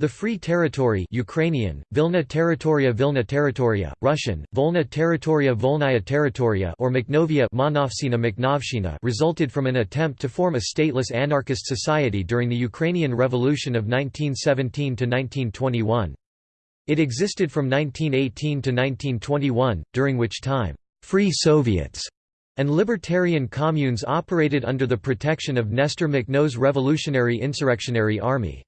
The Free Territory Ukrainian, Vilna Territoria Vilna Territoria, Russian, Volna Territoria Volnaya Territoria or Makhnovia Makhnovshchina resulted from an attempt to form a stateless anarchist society during the Ukrainian Revolution of 1917–1921. It existed from 1918 to 1921, during which time, "'Free Soviets' and libertarian communes operated under the protection of Nestor Makhno's Revolutionary Insurrectionary Army.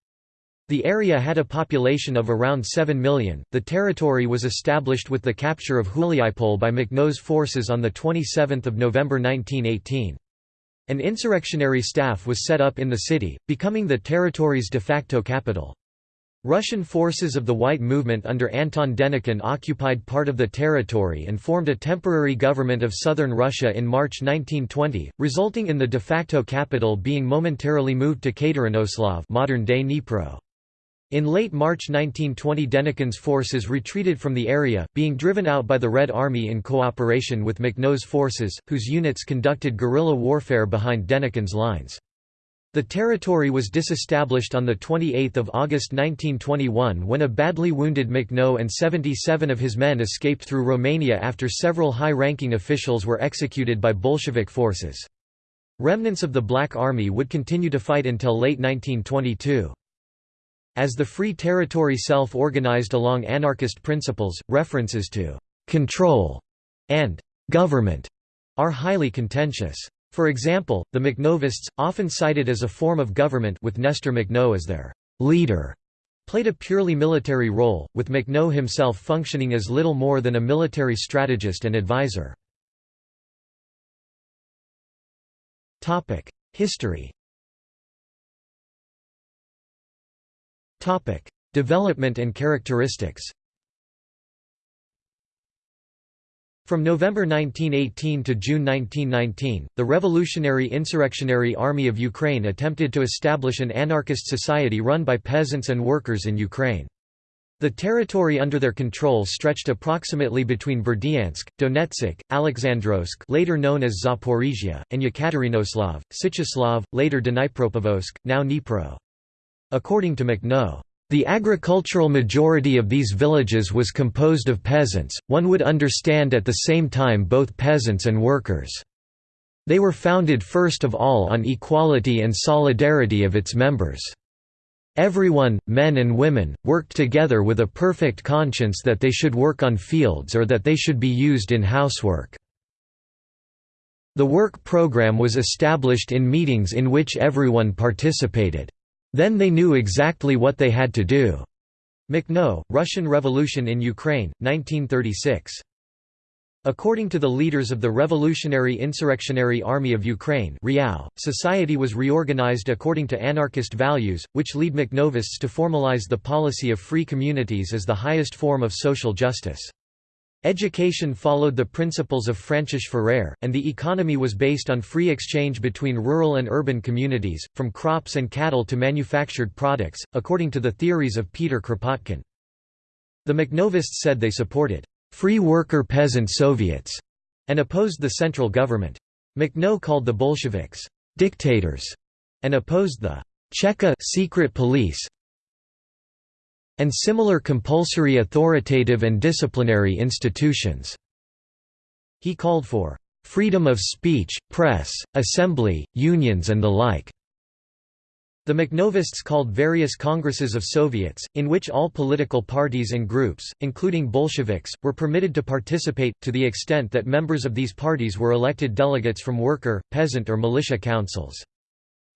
The area had a population of around 7 million. The territory was established with the capture of Huliaipol by Makhno's forces on 27 November 1918. An insurrectionary staff was set up in the city, becoming the territory's de facto capital. Russian forces of the White Movement under Anton Denikin occupied part of the territory and formed a temporary government of southern Russia in March 1920, resulting in the de facto capital being momentarily moved to Katerinoslav modern-day Dnipro. In late March 1920 Denikin's forces retreated from the area, being driven out by the Red Army in cooperation with Makhno's forces, whose units conducted guerrilla warfare behind Denikin's lines. The territory was disestablished on 28 August 1921 when a badly wounded Makhno and 77 of his men escaped through Romania after several high-ranking officials were executed by Bolshevik forces. Remnants of the Black Army would continue to fight until late 1922. As the Free Territory self-organized along anarchist principles, references to «control» and «government» are highly contentious. For example, the Makhnovists, often cited as a form of government with Nestor Makhno as their «leader», played a purely military role, with Makhno himself functioning as little more than a military strategist and advisor. History Development and characteristics From November 1918 to June 1919, the Revolutionary Insurrectionary Army of Ukraine attempted to establish an anarchist society run by peasants and workers in Ukraine. The territory under their control stretched approximately between Berdyansk, Donetsk, Alexandrovsk later known as Zaporizhia, and Yekaterinoslav, Sicheslav, later Dnipropetrovsk, now Dnipro. According to Makhno, the agricultural majority of these villages was composed of peasants, one would understand at the same time both peasants and workers. They were founded first of all on equality and solidarity of its members. Everyone, men and women, worked together with a perfect conscience that they should work on fields or that they should be used in housework. The work program was established in meetings in which everyone participated. Then they knew exactly what they had to do. Makhno, Russian Revolution in Ukraine, 1936. According to the leaders of the Revolutionary Insurrectionary Army of Ukraine society was reorganized according to anarchist values, which lead Makhnovists to formalize the policy of free communities as the highest form of social justice. Education followed the principles of Francis Ferrer, and the economy was based on free exchange between rural and urban communities, from crops and cattle to manufactured products, according to the theories of Peter Kropotkin. The Makhnovists said they supported free worker peasant Soviets and opposed the central government. Makhno called the Bolsheviks dictators and opposed the Cheka secret police and similar compulsory authoritative and disciplinary institutions. He called for freedom of speech, press, assembly, unions and the like. The Makhnovists called various congresses of Soviets, in which all political parties and groups, including Bolsheviks, were permitted to participate, to the extent that members of these parties were elected delegates from worker, peasant or militia councils.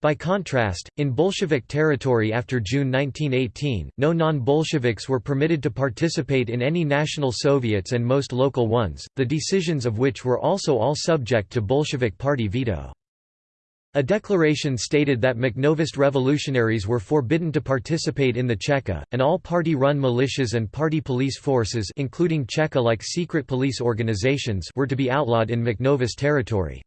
By contrast, in Bolshevik territory after June 1918, no non-Bolsheviks were permitted to participate in any national Soviets and most local ones, the decisions of which were also all subject to Bolshevik party veto. A declaration stated that Makhnovist revolutionaries were forbidden to participate in the Cheka, and all party-run militias and party police forces including Cheka-like secret police organizations were to be outlawed in Makhnovist territory.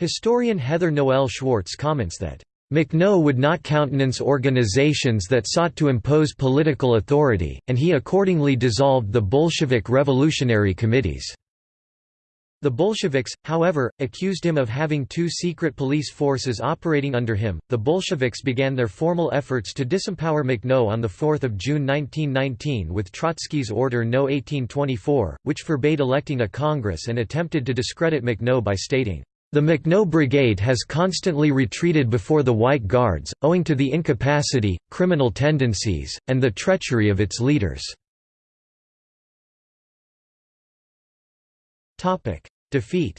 Historian Heather Noel Schwartz comments that, "...Makhno would not countenance organizations that sought to impose political authority, and he accordingly dissolved the Bolshevik revolutionary committees." The Bolsheviks, however, accused him of having two secret police forces operating under him. The Bolsheviks began their formal efforts to disempower Makhno on 4 June 1919 with Trotsky's Order No. 1824, which forbade electing a Congress and attempted to discredit Makhno by stating, The Makhno Brigade has constantly retreated before the White Guards, owing to the incapacity, criminal tendencies, and the treachery of its leaders. Defeat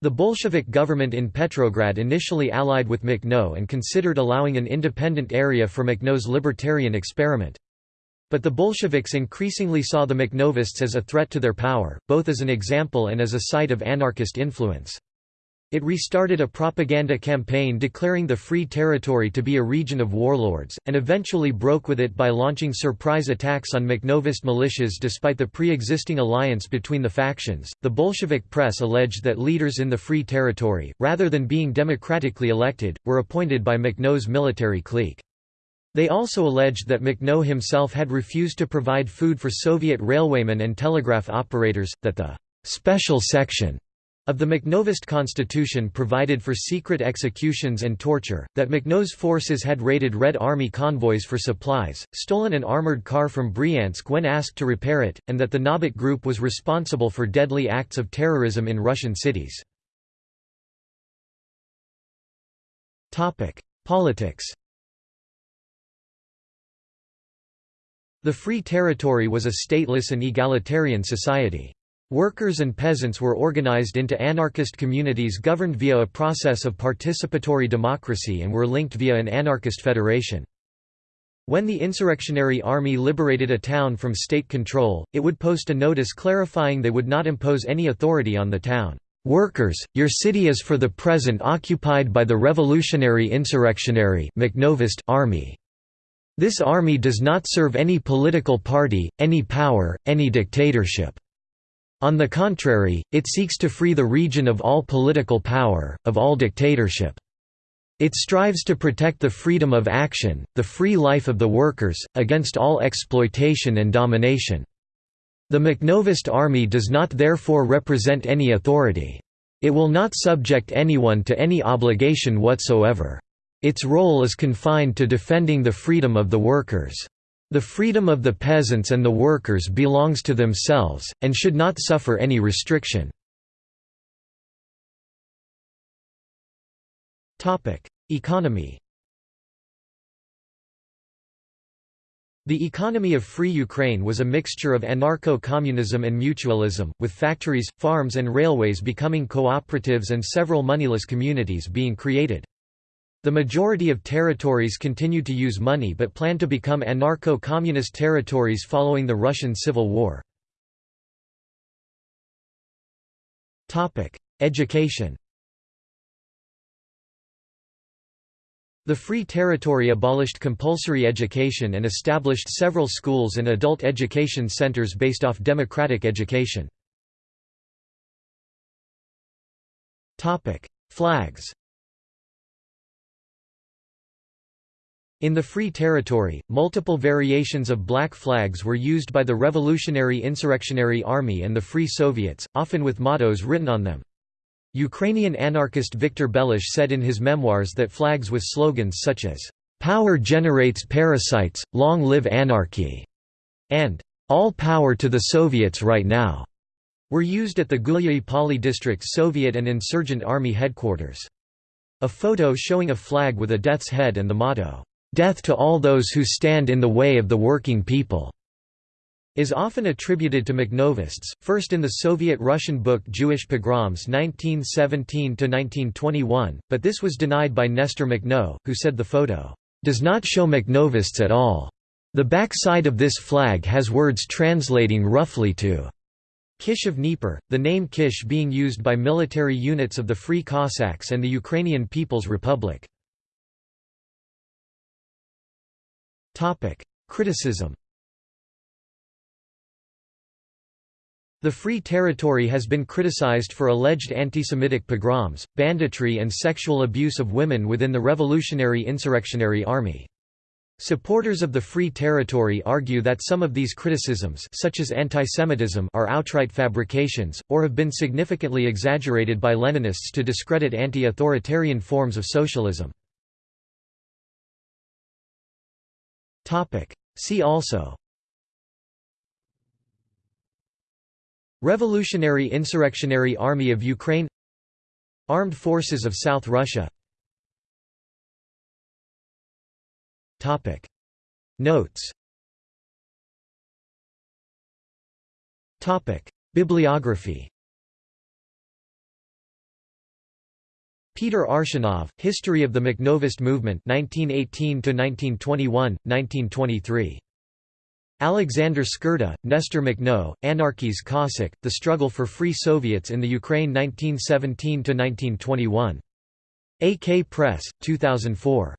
The Bolshevik government in Petrograd initially allied with Makhno and considered allowing an independent area for Makhno's libertarian experiment. But the Bolsheviks increasingly saw the Makhnovists as a threat to their power, both as an example and as a site of anarchist influence. It restarted a propaganda campaign declaring the Free Territory to be a region of warlords, and eventually broke with it by launching surprise attacks on Makhnovist militias despite the pre existing alliance between the factions. The Bolshevik press alleged that leaders in the Free Territory, rather than being democratically elected, were appointed by Makhno's military clique. They also alleged that Makhno himself had refused to provide food for Soviet railwaymen and telegraph operators, that the special section of the Makhnovist constitution provided for secret executions and torture, that Makhno's forces had raided Red Army convoys for supplies, stolen an armored car from Bryansk when asked to repair it, and that the Nabat Group was responsible for deadly acts of terrorism in Russian cities. Politics The Free Territory was a stateless and egalitarian society. Workers and peasants were organized into anarchist communities governed via a process of participatory democracy and were linked via an anarchist federation. When the insurrectionary army liberated a town from state control, it would post a notice clarifying they would not impose any authority on the town. Workers, your city is for the present occupied by the revolutionary insurrectionary army. This army does not serve any political party, any power, any dictatorship. On the contrary, it seeks to free the region of all political power, of all dictatorship. It strives to protect the freedom of action, the free life of the workers, against all exploitation and domination. The Makhnovist army does not therefore represent any authority. It will not subject anyone to any obligation whatsoever. Its role is confined to defending the freedom of the workers. The freedom of the peasants and the workers belongs to themselves, and should not suffer any restriction. Economy The economy of Free Ukraine was a mixture of anarcho-communism and mutualism, with factories, farms and railways becoming cooperatives and several moneyless communities being created. The majority of territories continued to use money but planned to become anarcho-communist territories following the Russian Civil War. Education The Free Territory abolished compulsory education and established several schools and adult education centers based off democratic education. Flags In the Free Territory, multiple variations of black flags were used by the Revolutionary Insurrectionary Army and the Free Soviets, often with mottos written on them. Ukrainian anarchist Viktor Bilash said in his memoirs that flags with slogans such as, "'Power generates parasites, long live anarchy' and "'All power to the Soviets right now' were used at the Gulyayi Poli district Soviet and insurgent army headquarters. A photo showing a flag with a death's head and the motto, "'Death to all those who stand in the way of the working people' is often attributed to Makhnovists, first in the Soviet-Russian book Jewish Pogroms 1917–1921, but this was denied by Nestor Makhno, who said the photo, "...does not show Makhnovists at all. The backside of this flag has words translating roughly to Kish of Dnieper, the name Kish being used by military units of the Free Cossacks and the Ukrainian People's Republic. Criticism The Free Territory has been criticized for alleged anti-Semitic pogroms, banditry and sexual abuse of women within the Revolutionary Insurrectionary Army. Supporters of the Free Territory argue that some of these criticisms such as antisemitism are outright fabrications, or have been significantly exaggerated by Leninists to discredit anti-authoritarian forms of socialism. See also. Revolutionary Insurrectionary Army of Ukraine. Armed Forces of South Russia. Topic. Notes. Topic. Bibliography Peter Arshinov, History of the Makhnovist Movement 1918–1921, 1923. Alexandre Skirda, Nestor Makhno, Anarchy's Cossack, The Struggle for Free Soviets in the Ukraine 1917–1921. AK Press, 2004.